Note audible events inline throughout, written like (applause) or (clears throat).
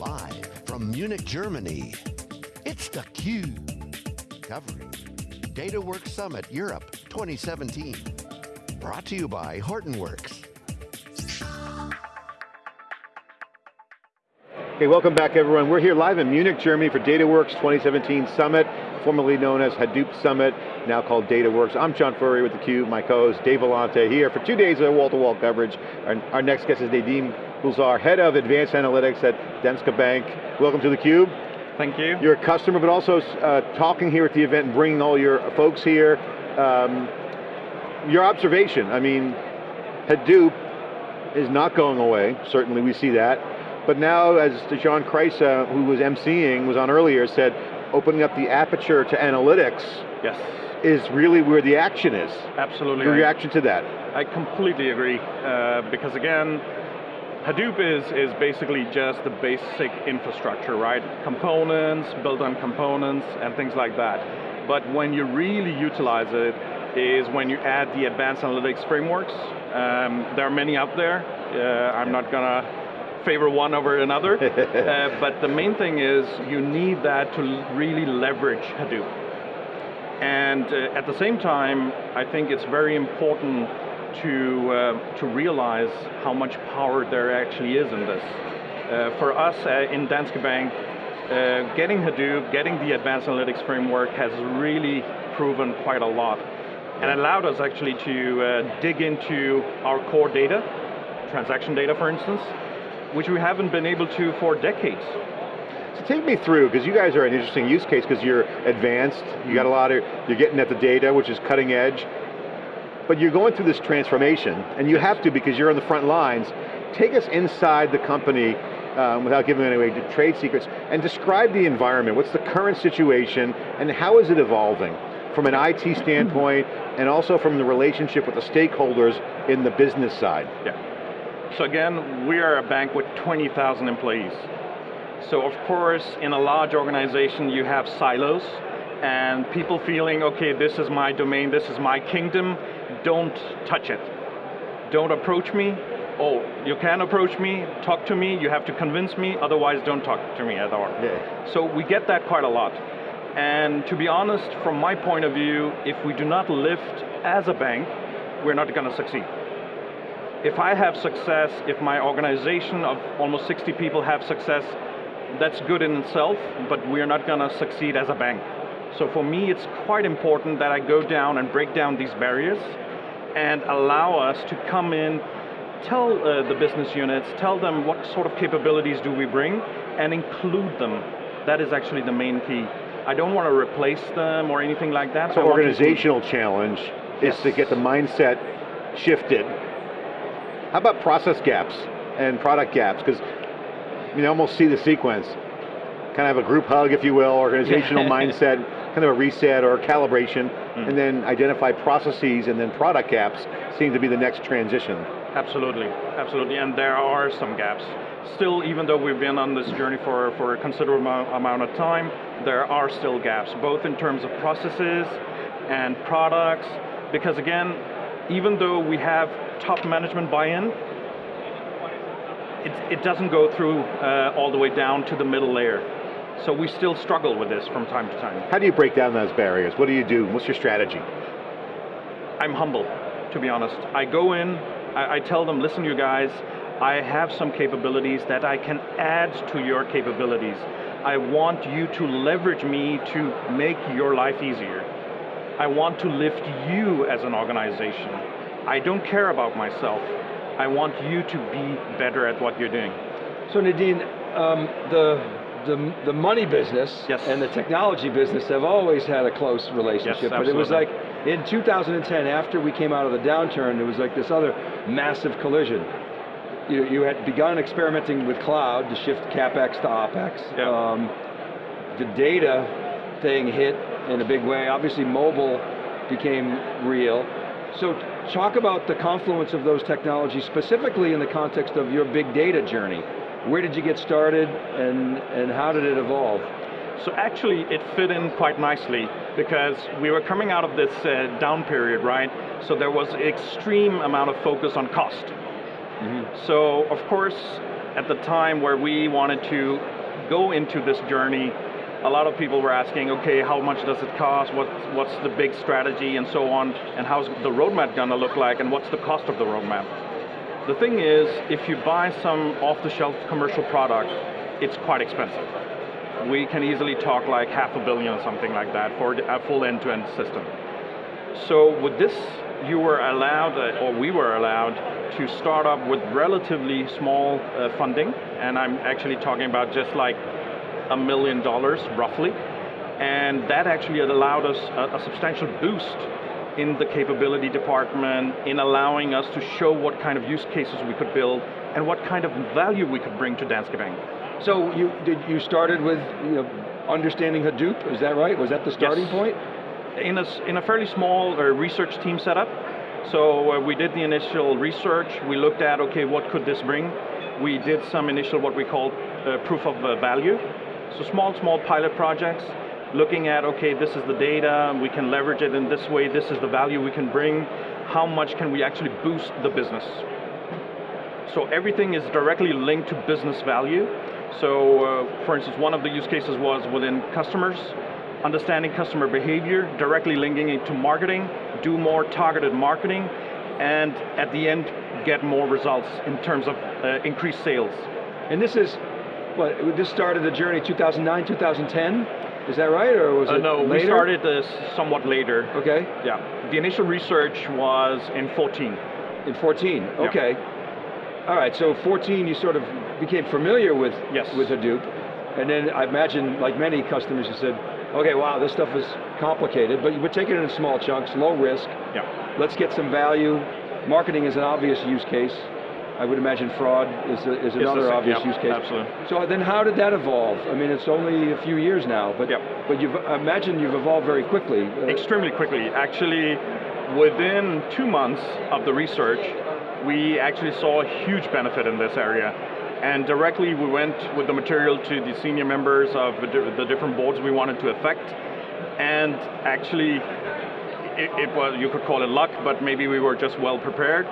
Live from Munich, Germany, it's theCUBE. Covering DataWorks Summit Europe 2017. Brought to you by Hortonworks. Okay, welcome back everyone. We're here live in Munich, Germany for DataWorks 2017 Summit, formerly known as Hadoop Summit, now called DataWorks. I'm John Furrier with theCUBE, my co-host Dave Vellante here for two days of wall-to-wall -wall coverage. Our, our next guest is Nadeem Gulzar, Head of Advanced Analytics at Danske Bank. Welcome to theCUBE. Thank you. You're a customer, but also uh, talking here at the event and bringing all your folks here. Um, your observation, I mean, Hadoop is not going away, certainly we see that, but now as John Kreisa, who was emceeing, was on earlier, said, opening up the aperture to analytics yes. is really where the action is. Absolutely. Your reaction to that? I completely agree, uh, because again, Hadoop is, is basically just the basic infrastructure, right? Components, built on components, and things like that. But when you really utilize it, is when you add the advanced analytics frameworks. Um, there are many out there. Uh, I'm not going to favor one over another. (laughs) uh, but the main thing is you need that to really leverage Hadoop. And uh, at the same time, I think it's very important to, uh, to realize how much power there actually is in this. Uh, for us uh, in Danske Bank, uh, getting Hadoop, getting the advanced analytics framework has really proven quite a lot. And allowed us actually to uh, dig into our core data, transaction data for instance, which we haven't been able to for decades. So take me through, because you guys are an interesting use case because you're advanced, you got a lot of, you're getting at the data, which is cutting edge, but you're going through this transformation, and you have to because you're on the front lines. Take us inside the company, um, without giving away trade secrets, and describe the environment. What's the current situation, and how is it evolving? From an IT standpoint, (clears throat) and also from the relationship with the stakeholders in the business side. Yeah. So again, we are a bank with 20,000 employees. So of course, in a large organization, you have silos, and people feeling, okay, this is my domain, this is my kingdom, don't touch it. Don't approach me. Oh, you can approach me, talk to me, you have to convince me, otherwise don't talk to me at all. Yeah. So we get that quite a lot. And to be honest, from my point of view, if we do not lift as a bank, we're not going to succeed. If I have success, if my organization of almost 60 people have success, that's good in itself, but we're not going to succeed as a bank. So for me, it's quite important that I go down and break down these barriers and allow us to come in, tell uh, the business units, tell them what sort of capabilities do we bring, and include them. That is actually the main key. I don't want to replace them or anything like that. So organizational challenge yes. is to get the mindset shifted. How about process gaps and product gaps? Because you almost see the sequence. Kind of a group hug, if you will, organizational (laughs) mindset, kind of a reset or a calibration, mm. and then identify processes and then product gaps seem to be the next transition. Absolutely, absolutely, and there are some gaps. Still, even though we've been on this journey for, for a considerable amount of time, there are still gaps, both in terms of processes and products, because again, even though we have top management buy-in, it, it, doesn't go through uh, all the way down to the middle layer. So we still struggle with this from time to time. How do you break down those barriers? What do you do? What's your strategy? I'm humble, to be honest. I go in, I, I tell them, listen you guys, I have some capabilities that I can add to your capabilities. I want you to leverage me to make your life easier. I want to lift you as an organization. I don't care about myself. I want you to be better at what you're doing. So Nadeem, um, the the, the money business yes. and the technology business have always had a close relationship, yes, but it was like in 2010, after we came out of the downturn, there was like this other massive collision. You, you had begun experimenting with cloud to shift CapEx to OpEx. Yeah. Um, the data thing hit in a big way. Obviously mobile became real. So talk about the confluence of those technologies, specifically in the context of your big data journey. Where did you get started and, and how did it evolve? So actually it fit in quite nicely because we were coming out of this uh, down period, right? So there was extreme amount of focus on cost. Mm -hmm. So of course, at the time where we wanted to go into this journey, a lot of people were asking, okay, how much does it cost? What, what's the big strategy and so on? And how's the roadmap going to look like? And what's the cost of the roadmap? The thing is, if you buy some off-the-shelf commercial product, it's quite expensive. We can easily talk like half a billion or something like that for a full end-to-end -end system. So with this, you were allowed, uh, or we were allowed, to start up with relatively small uh, funding, and I'm actually talking about just like a million dollars, roughly, and that actually allowed us a, a substantial boost in the capability department, in allowing us to show what kind of use cases we could build, and what kind of value we could bring to Danske Bank. So you did you started with you know, understanding Hadoop, is that right? Was that the starting yes. point? In a, in a fairly small uh, research team setup, so uh, we did the initial research, we looked at, okay, what could this bring? We did some initial, what we call uh, proof of uh, value. So small, small pilot projects, looking at, okay, this is the data, we can leverage it in this way, this is the value we can bring, how much can we actually boost the business? So everything is directly linked to business value. So, uh, for instance, one of the use cases was within customers, understanding customer behavior, directly linking it to marketing, do more targeted marketing, and at the end, get more results in terms of uh, increased sales. And this is, what, this started the journey 2009, 2010? Is that right, or was uh, it No, later? we started this somewhat later. Okay. Yeah, the initial research was in 14. In 14, okay. Yeah. All right, so 14 you sort of became familiar with, yes. with Hadoop, and then I imagine, like many customers, you said, okay, wow, this stuff is complicated, but you would take it in small chunks, low risk. Yeah. Let's get some value. Marketing is an obvious use case. I would imagine fraud is, a, is another obvious yeah, use case. Absolutely. So then how did that evolve? I mean, it's only a few years now, but, yeah. but you've, I imagine you've evolved very quickly. Uh, Extremely quickly. Actually, within two months of the research, we actually saw a huge benefit in this area. And directly we went with the material to the senior members of the different boards we wanted to affect. And actually, it, it was, you could call it luck, but maybe we were just well prepared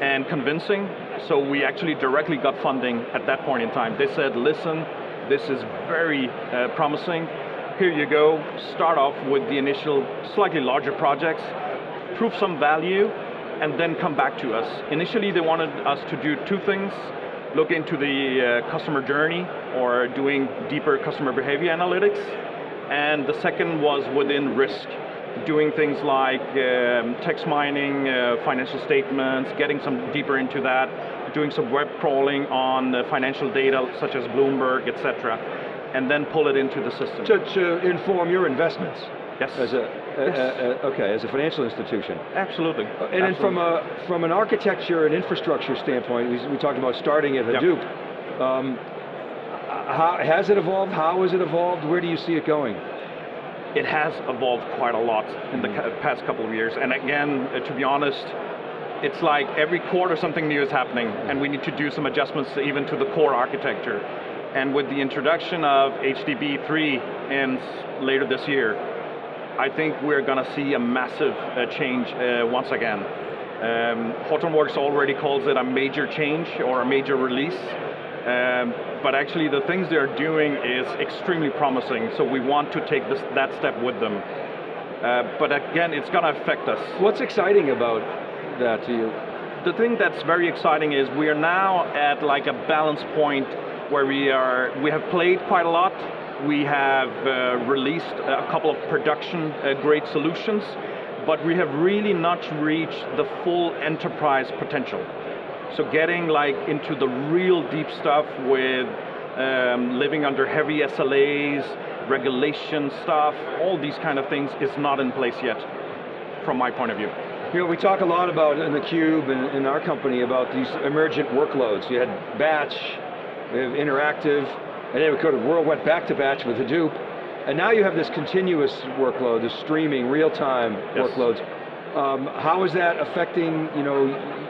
and convincing. So we actually directly got funding at that point in time. They said, listen, this is very uh, promising. Here you go, start off with the initial slightly larger projects, prove some value, and then come back to us. Initially they wanted us to do two things, look into the uh, customer journey or doing deeper customer behavior analytics. And the second was within risk, doing things like um, text mining, uh, financial statements, getting some deeper into that, doing some web crawling on uh, financial data such as Bloomberg, etc., and then pull it into the system. To, to inform your investments. Yes. As a, yes. a, a, okay, as a financial institution. Absolutely. And Absolutely. then from a from an architecture and infrastructure standpoint, we, we talked about starting at Hadoop. Yep. Um, how, has it evolved? How has it evolved? Where do you see it going? It has evolved quite a lot in the past couple of years. And again, uh, to be honest, it's like every quarter something new is happening and we need to do some adjustments even to the core architecture. And with the introduction of HDP3 in later this year, I think we're going to see a massive uh, change uh, once again. Um, Hortonworks already calls it a major change or a major release. Um, but actually the things they're doing is extremely promising, so we want to take this, that step with them. Uh, but again, it's going to affect us. What's exciting about that to you? The thing that's very exciting is we are now at like a balance point where we are, we have played quite a lot, we have uh, released a couple of production uh, great solutions, but we have really not reached the full enterprise potential. So getting like into the real deep stuff with um, living under heavy SLAs, regulation stuff, all these kind of things is not in place yet, from my point of view. You know, we talk a lot about in the Cube and in our company about these emergent workloads. You had batch, we have interactive, and then we could have world went back to batch with Hadoop, and now you have this continuous workload, this streaming, real-time yes. workloads. Um, how is that affecting, you know,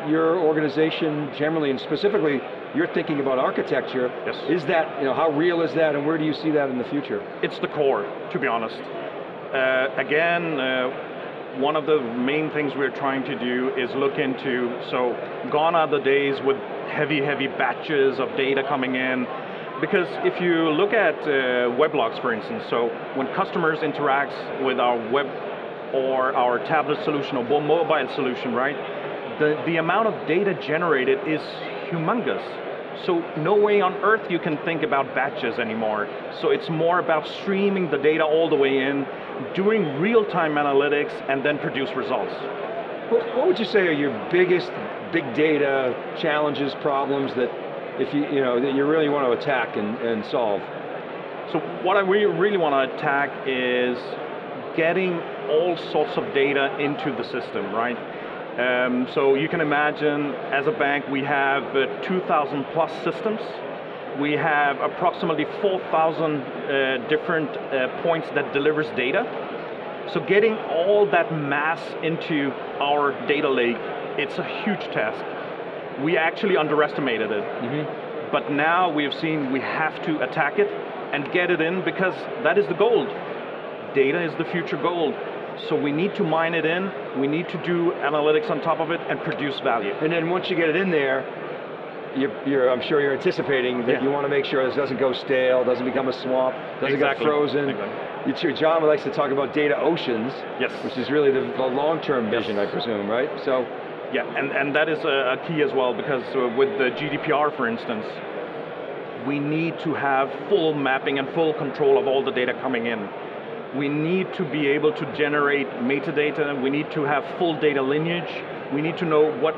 your organization generally, and specifically, you're thinking about architecture. Yes. Is that, you know, how real is that, and where do you see that in the future? It's the core, to be honest. Uh, again, uh, one of the main things we're trying to do is look into, so gone are the days with heavy, heavy batches of data coming in. Because if you look at uh, weblogs, for instance, so when customers interact with our web or our tablet solution or mobile solution, right, the, the amount of data generated is humongous. So no way on earth you can think about batches anymore. So it's more about streaming the data all the way in, doing real-time analytics, and then produce results. What would you say are your biggest big data challenges, problems that if you, you know, that you really want to attack and, and solve? So what I really, really want to attack is getting all sorts of data into the system, right? Um, so you can imagine, as a bank, we have uh, 2,000 plus systems. We have approximately 4,000 uh, different uh, points that delivers data. So getting all that mass into our data lake, it's a huge task. We actually underestimated it. Mm -hmm. But now we have seen we have to attack it and get it in because that is the gold. Data is the future gold. So we need to mine it in, we need to do analytics on top of it and produce value. And then once you get it in there, you're, you're, I'm sure you're anticipating that yeah. you want to make sure this doesn't go stale, doesn't become a swamp, doesn't exactly. get frozen. Exactly. It's your John likes to talk about data oceans, yes. which is really the, the long-term vision, yes. I presume, right? So, yeah, and, and that is a, a key as well, because uh, with the GDPR, for instance, we need to have full mapping and full control of all the data coming in we need to be able to generate metadata, we need to have full data lineage, we need to know what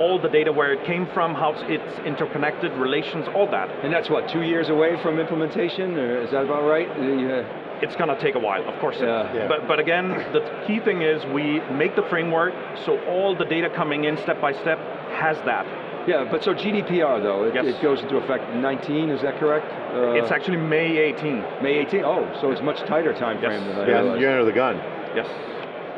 all the data where it came from, how it's interconnected, relations, all that. And that's what, two years away from implementation, or is that about right? Uh, yeah. Uh, it's going to take a while, of course. Yeah. yeah. But, but again, the key thing is we make the framework so all the data coming in step by step has that. Yeah, but so GDPR though, it, yes. it goes into effect 19, is that correct? Uh, it's actually May 18. May 18, oh, so it's much tighter time frame yes. than I yeah, realized. you're under the gun. Yes.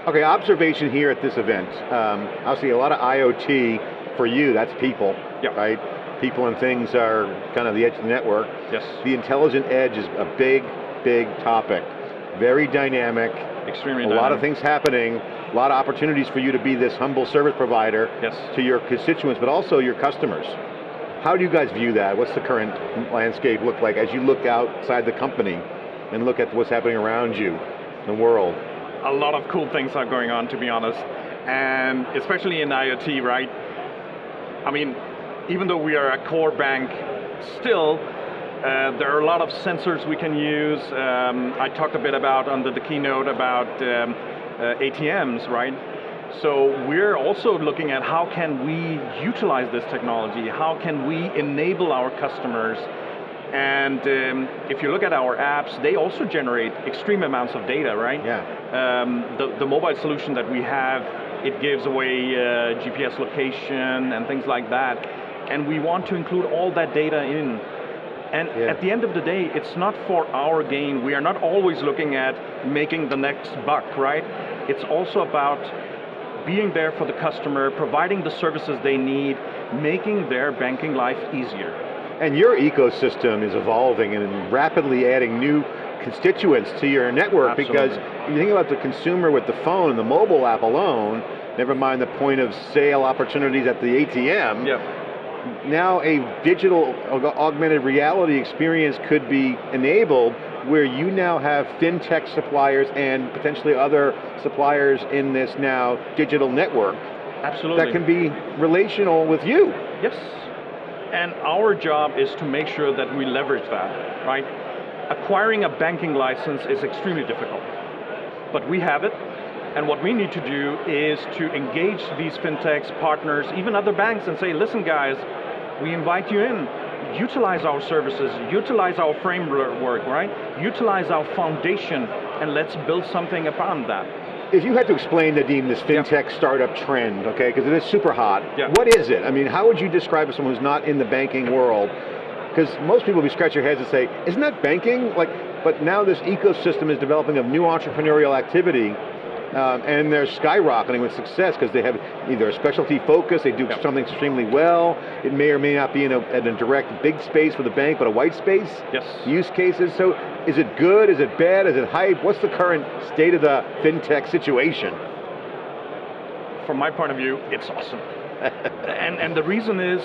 Okay, observation here at this event. Um, obviously a lot of IoT for you, that's people, yep. right? People and things are kind of the edge of the network. Yes. The intelligent edge is a big, big topic. Very dynamic. Extremely A dynamic. lot of things happening a lot of opportunities for you to be this humble service provider yes. to your constituents, but also your customers. How do you guys view that? What's the current landscape look like as you look outside the company and look at what's happening around you, the world? A lot of cool things are going on, to be honest. And especially in IoT, right? I mean, even though we are a core bank, still, uh, there are a lot of sensors we can use. Um, I talked a bit about under the keynote about um, uh, ATMs, right? So we're also looking at how can we utilize this technology, how can we enable our customers and um, if you look at our apps, they also generate extreme amounts of data, right? Yeah. Um, the, the mobile solution that we have, it gives away uh, GPS location and things like that. And we want to include all that data in and yeah. at the end of the day, it's not for our gain. We are not always looking at making the next buck, right? It's also about being there for the customer, providing the services they need, making their banking life easier. And your ecosystem is evolving and rapidly adding new constituents to your network Absolutely. because you think about the consumer with the phone and the mobile app alone, never mind the point of sale opportunities at the ATM, yep now a digital augmented reality experience could be enabled where you now have fintech suppliers and potentially other suppliers in this now digital network. Absolutely. That can be relational with you. Yes, and our job is to make sure that we leverage that, right? Acquiring a banking license is extremely difficult, but we have it, and what we need to do is to engage these fintechs, partners, even other banks and say, listen guys, we invite you in. Utilize our services, utilize our framework, right? Utilize our foundation, and let's build something upon that. If you had to explain, Nadeem, this fintech yeah. startup trend, okay, because it is super hot, yeah. what is it? I mean, how would you describe it to someone who's not in the banking world? Because most people will be scratch their heads and say, isn't that banking? Like, but now this ecosystem is developing of new entrepreneurial activity um, and they're skyrocketing with success because they have either a specialty focus, they do yep. something extremely well, it may or may not be in a, in a direct big space for the bank, but a white space yes. use cases. So is it good, is it bad, is it hype? What's the current state of the FinTech situation? From my point of view, it's awesome. (laughs) and, and the reason is,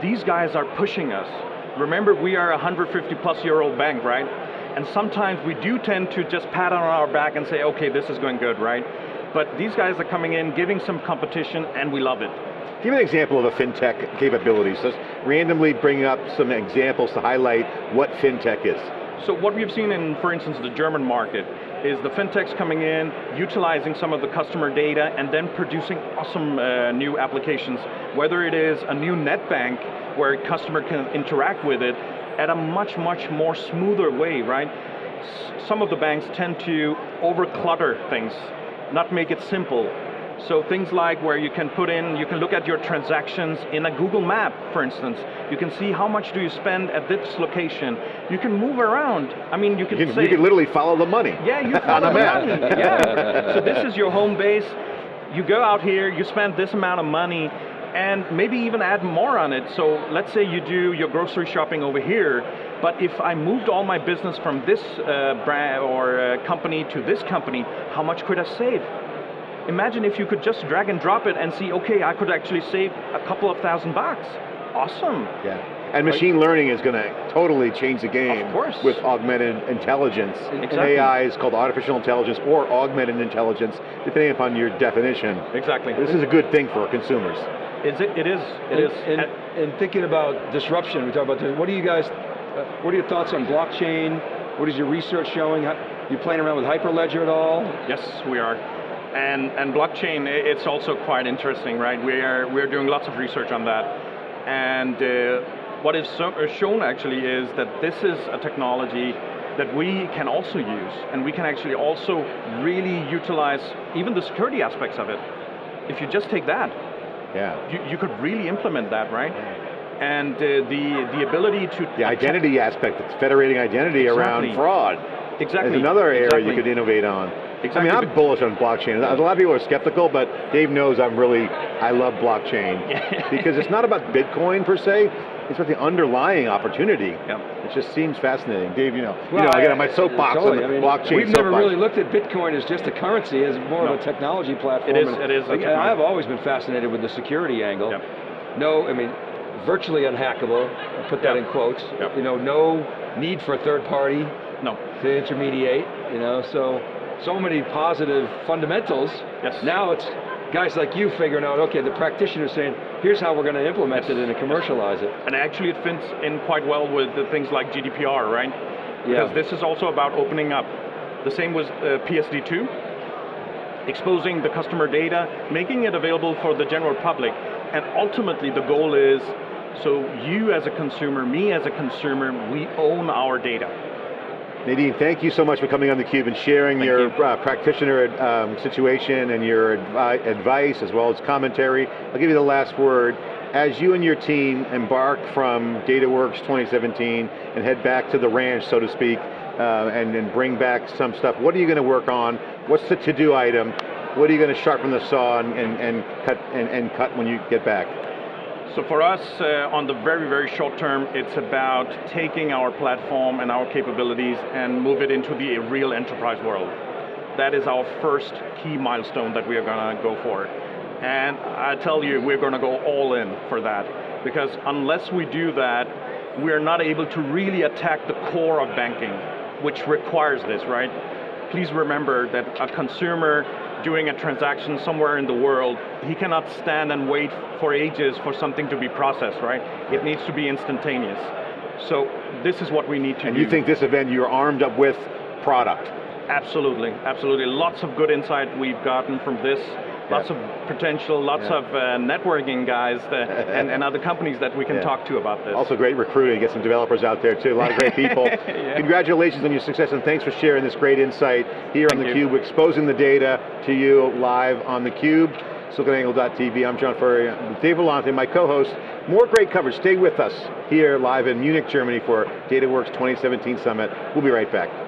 these guys are pushing us. Remember, we are a 150 plus year old bank, right? And sometimes we do tend to just pat on our back and say, okay, this is going good, right? But these guys are coming in, giving some competition, and we love it. Give me an example of a fintech capability. Just randomly bring up some examples to highlight what fintech is. So what we've seen in, for instance, the German market is the fintechs coming in, utilizing some of the customer data, and then producing awesome uh, new applications. Whether it is a new net bank where a customer can interact with it at a much, much more smoother way, right? S some of the banks tend to over-clutter things, not make it simple. So things like where you can put in, you can look at your transactions in a Google map, for instance. You can see how much do you spend at this location. You can move around. I mean, you can, you can say- You can literally follow the money. Yeah, you (laughs) follow on a the map. money. (laughs) Yeah. So this is your home base. You go out here, you spend this amount of money, and maybe even add more on it. So let's say you do your grocery shopping over here, but if I moved all my business from this uh, brand or uh, company to this company, how much could I save? Imagine if you could just drag and drop it and see, okay, I could actually save a couple of thousand bucks. Awesome. Yeah. And machine learning is going to totally change the game Of course. with augmented intelligence. Exactly. AI is called artificial intelligence or augmented intelligence, depending upon your definition. Exactly. This is a good thing for consumers. Is it? It is. It and, is. And, And- and thinking about disruption, we talk about this, what do you guys, uh, what are your thoughts on blockchain? What is your research showing? How, you playing around with Hyperledger at all? Yes, we are. And, and blockchain, it's also quite interesting, right? We are, we're doing lots of research on that. And uh, what is so, uh, shown actually is that this is a technology that we can also use, and we can actually also really utilize even the security aspects of it. If you just take that, Yeah. you, you could really implement that, right? And uh, the, the ability to... The identity aspect, it's federating identity around fraud. Exactly. Is another area exactly. you could innovate on. Exactly. I mean, I'm bullish on blockchain. A lot of people are skeptical, but Dave knows I'm really, I love blockchain. (laughs) because it's not about Bitcoin per se, it's about the underlying opportunity. Yep. It just seems fascinating. Dave, you know, you know I get I- on my soapbox totally. on the I mean, blockchain We've never soapbox. really looked at Bitcoin as just a currency, as more No. of a technology platform. It is- and- it is a and technology. I've always been fascinated with the security angle. Yep. No, I mean, virtually unhackable, I'll put that Yep. in quotes. Yep. You know, no need for a third party No. to intermediate, you know, so, so many positive fundamentals. Yes. Now it's guys like you figuring out, okay, the practitioners saying, here's how we're going to implement it and commercialize it. And actually it fits in quite well with the things like GDPR, right? Yeah. Because this is also about opening up. The same with uh, PSD2, exposing the customer data, making it available for the general public, and ultimately the goal is, so you as a consumer, me as a consumer, we own our data. Nadeem, thank you so much for coming on theCUBE and sharing Thank your you. uh, practitioner um, situation and your advi advice as well as commentary. I'll give you the last word. As you and your team embark from DataWorks 2017 and head back to the ranch, so to speak, uh, and, and bring back some stuff, what are you going to work on? What's the to-do item? What are you going to sharpen the saw and, and, and cut and, and cut when you get back? So for us, uh, on the very, very short term, it's about taking our platform and our capabilities and move it into the real enterprise world. That is our first key milestone that we are going to go for. And I tell you, we're going to go all in for that. Because unless we do that, we're not able to really attack the core of banking, which requires this, right? Please remember that a consumer doing a transaction somewhere in the world, he cannot stand and wait for ages for something to be processed, right? It needs to be instantaneous. So this is what we need to And do. you think this event, you're armed up with product. Absolutely, absolutely. Lots of good insight we've gotten from this. Lots Yeah. of potential, lots Yeah. of uh, networking guys that, and, and other companies that we can (laughs) talk to about this. Also great recruiting, get some developers out there too, a lot of great people. (laughs) Congratulations on your success and thanks for sharing this great insight here on Thank you. theCUBE, exposing the data to you live on theCUBE. SiliconANGLE.tv, I'm John Furrier, Dave Vellante, my co-host. More great coverage, stay with us here live in Munich, Germany for DataWorks 2017 Summit. We'll be right back.